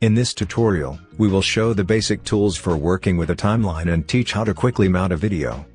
In this tutorial, we will show the basic tools for working with a timeline and teach how to quickly mount a video.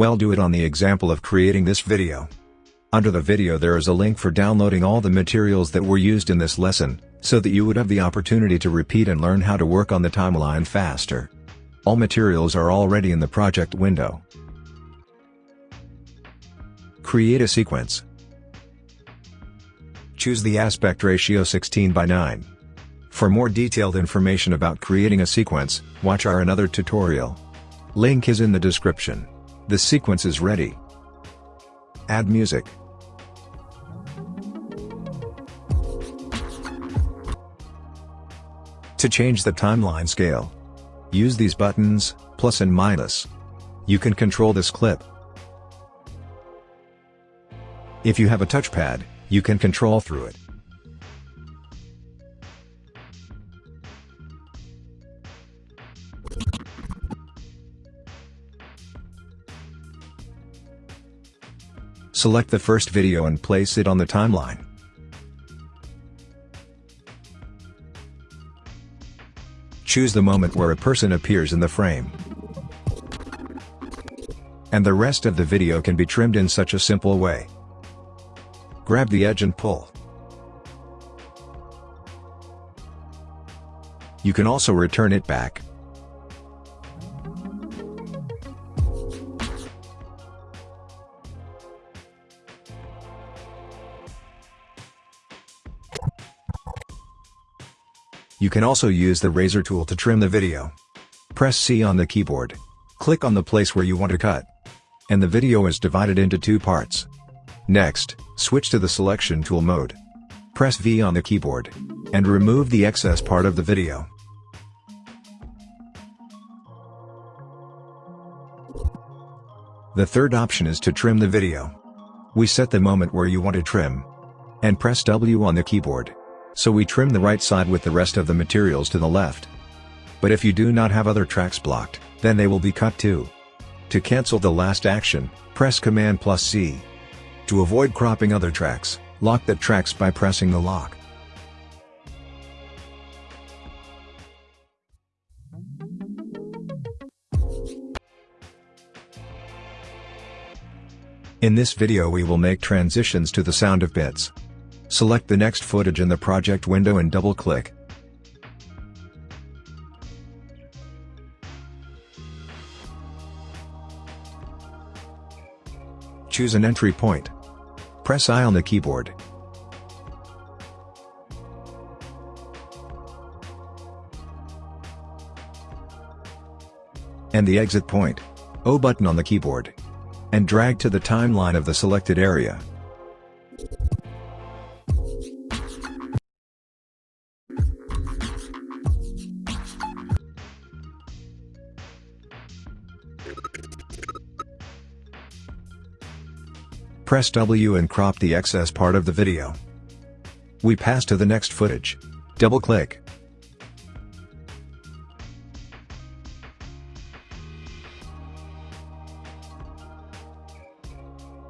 Well do it on the example of creating this video. Under the video there is a link for downloading all the materials that were used in this lesson, so that you would have the opportunity to repeat and learn how to work on the timeline faster. All materials are already in the project window. Create a sequence. Choose the aspect ratio 16 by 9. For more detailed information about creating a sequence, watch our another tutorial. Link is in the description. The sequence is ready. Add music. To change the timeline scale, use these buttons, plus and minus. You can control this clip. If you have a touchpad, you can control through it. Select the first video and place it on the timeline. Choose the moment where a person appears in the frame. And the rest of the video can be trimmed in such a simple way. Grab the edge and pull. You can also return it back. You can also use the razor tool to trim the video. Press C on the keyboard. Click on the place where you want to cut. And the video is divided into two parts. Next, switch to the selection tool mode. Press V on the keyboard. And remove the excess part of the video. The third option is to trim the video. We set the moment where you want to trim. And press W on the keyboard. So we trim the right side with the rest of the materials to the left. But if you do not have other tracks blocked, then they will be cut too. To cancel the last action, press Command plus C. To avoid cropping other tracks, lock the tracks by pressing the lock. In this video we will make transitions to the sound of bits. Select the next footage in the project window and double-click. Choose an entry point. Press I on the keyboard. And the exit point. O button on the keyboard. And drag to the timeline of the selected area. Press W and crop the excess part of the video. We pass to the next footage. Double-click.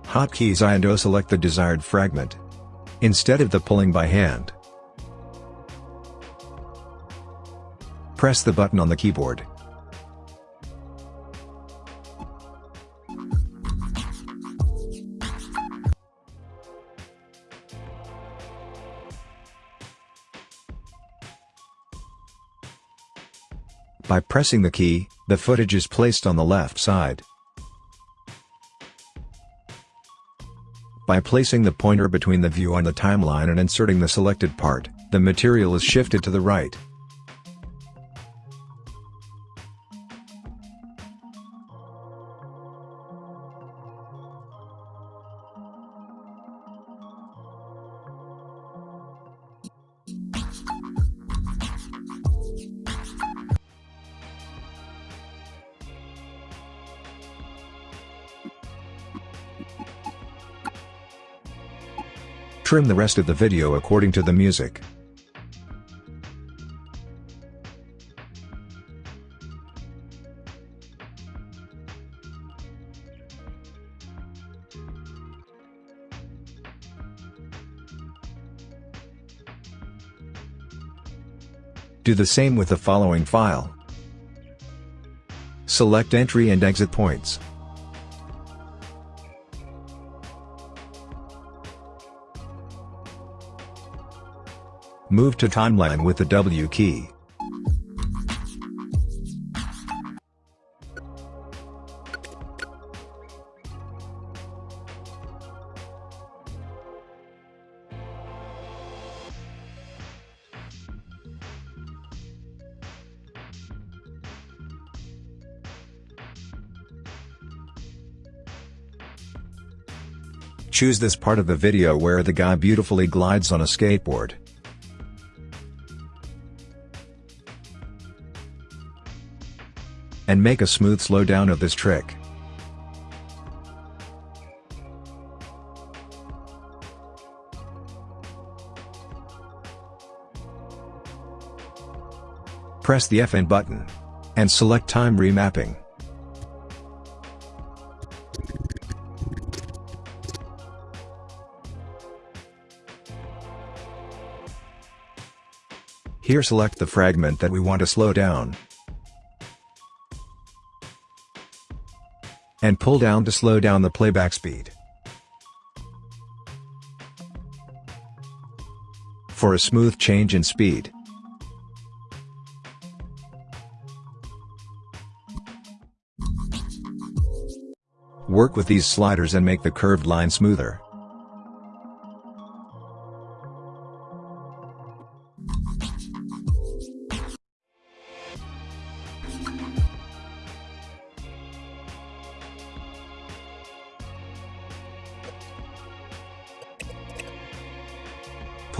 Hotkeys I and O select the desired fragment. Instead of the pulling by hand. Press the button on the keyboard. By pressing the key, the footage is placed on the left side. By placing the pointer between the view on the timeline and inserting the selected part, the material is shifted to the right. Trim the rest of the video according to the music. Do the same with the following file. Select entry and exit points. Move to timeline with the W key. Choose this part of the video where the guy beautifully glides on a skateboard. And make a smooth slowdown of this trick. Press the FN button. And select time remapping. Here select the fragment that we want to slow down. And pull down to slow down the playback speed. For a smooth change in speed. Work with these sliders and make the curved line smoother.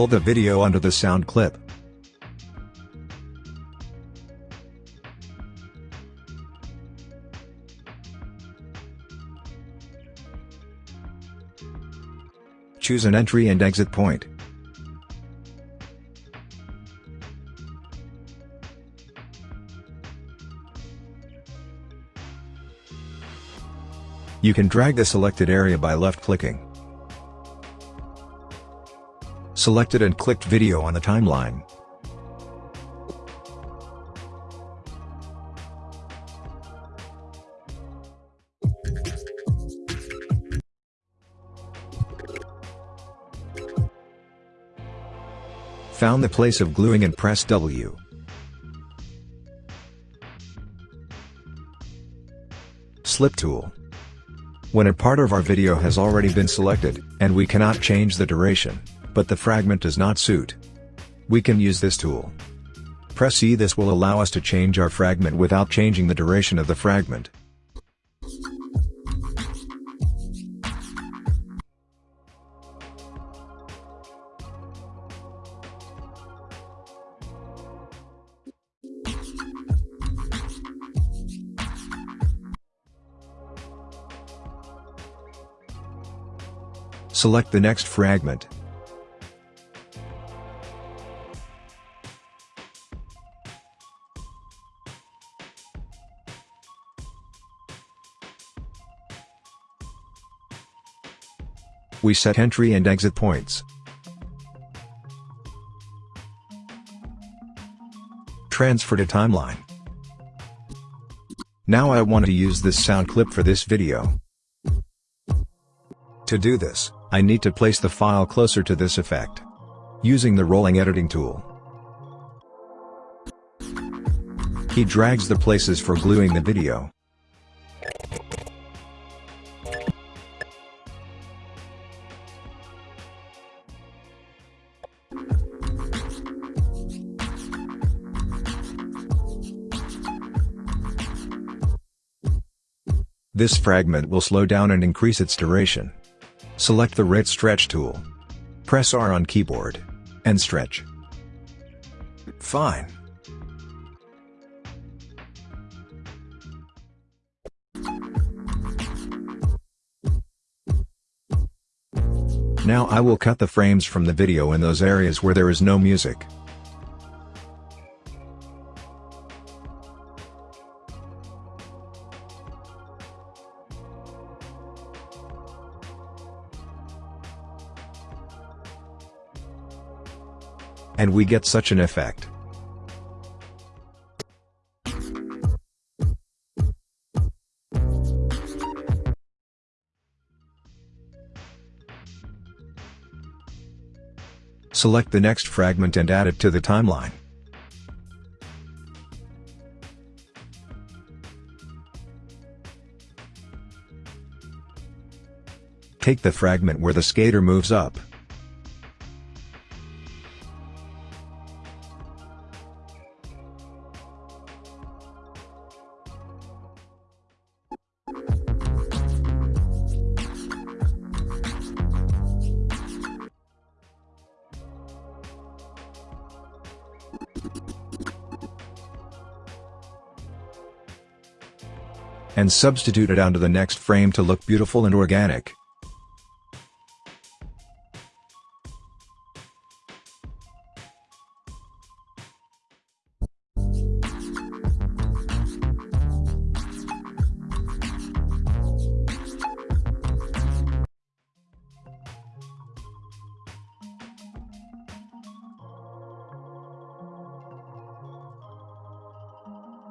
Pull the video under the sound clip. Choose an entry and exit point. You can drag the selected area by left-clicking. Selected and clicked video on the timeline. Found the place of gluing and press W. Slip tool. When a part of our video has already been selected, and we cannot change the duration, but the fragment does not suit. We can use this tool. Press E this will allow us to change our fragment without changing the duration of the fragment. Select the next fragment. We set entry and exit points. Transfer to timeline. Now I want to use this sound clip for this video. To do this, I need to place the file closer to this effect. Using the rolling editing tool. He drags the places for gluing the video. This fragment will slow down and increase its duration. Select the rate stretch tool. Press R on keyboard. And stretch. Fine. Now I will cut the frames from the video in those areas where there is no music. And we get such an effect. Select the next fragment and add it to the timeline. Take the fragment where the skater moves up. And substitute it onto the next frame to look beautiful and organic.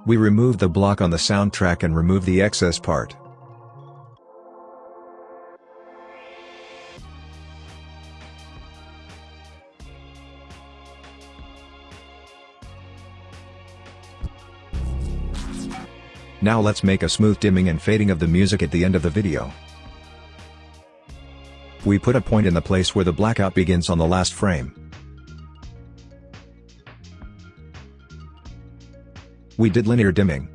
We remove the block on the soundtrack and remove the excess part. Now let's make a smooth dimming and fading of the music at the end of the video. We put a point in the place where the blackout begins on the last frame. We did linear dimming.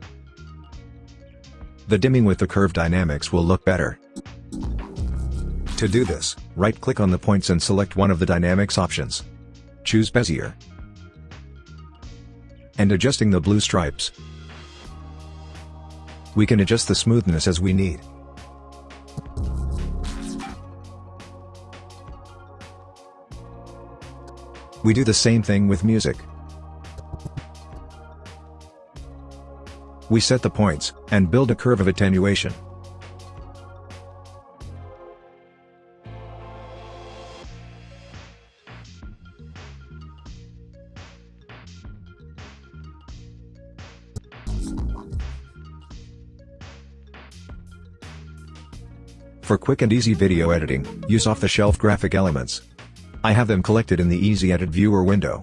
The dimming with the curve dynamics will look better. To do this, right-click on the points and select one of the dynamics options. Choose Bezier. And adjusting the blue stripes. We can adjust the smoothness as we need. We do the same thing with music. We set the points, and build a curve of attenuation. For quick and easy video editing, use off-the-shelf graphic elements. I have them collected in the Easy Edit Viewer window.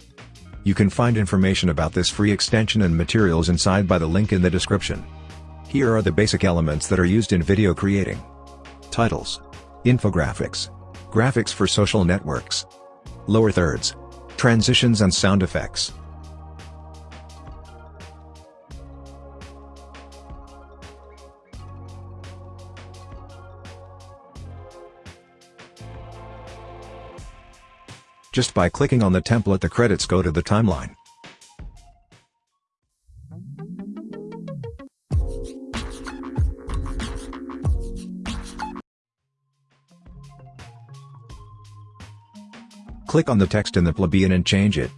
You can find information about this free extension and materials inside by the link in the description. Here are the basic elements that are used in video creating. Titles. Infographics. Graphics for social networks. Lower thirds. Transitions and sound effects. Just by clicking on the template the credits go to the timeline. Click on the text in the plebeian and change it.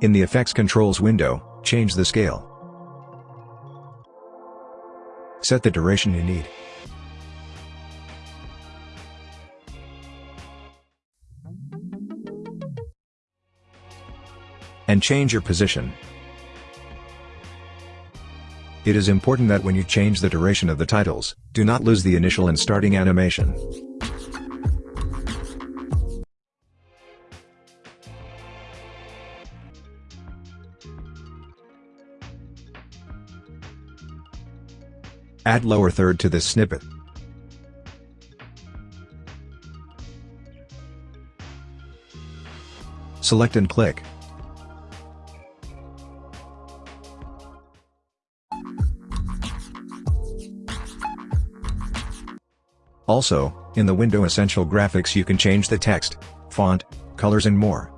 In the Effects Controls window, change the scale. Set the duration you need. And change your position. It is important that when you change the duration of the titles, do not lose the initial and starting animation. Add lower third to this snippet. Select and click. Also, in the window Essential Graphics you can change the text, font, colors and more.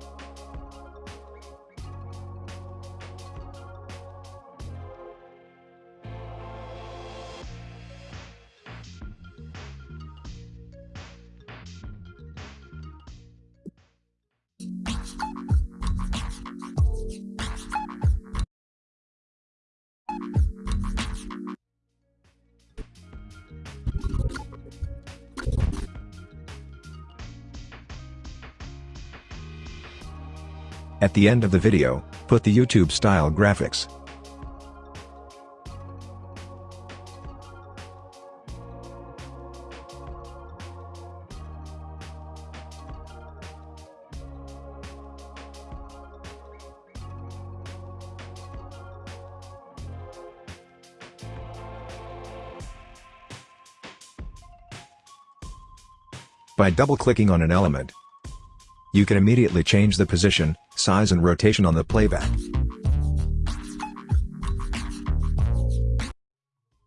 At the end of the video, put the YouTube style graphics. By double-clicking on an element, you can immediately change the position, size and rotation on the playback.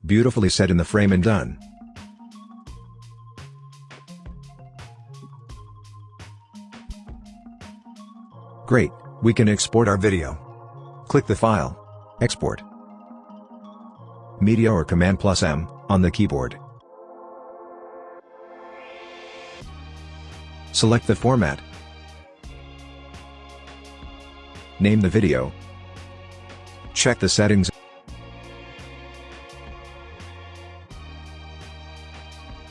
Beautifully set in the frame and done. Great, we can export our video. Click the file, Export, Media or Command plus M, on the keyboard. Select the format. Name the video. Check the settings.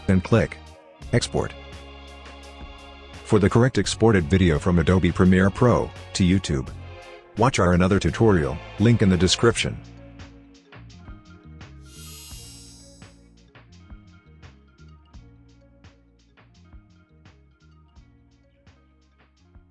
And click Export. For the correct exported video from Adobe Premiere Pro to YouTube. Watch our another tutorial, link in the description.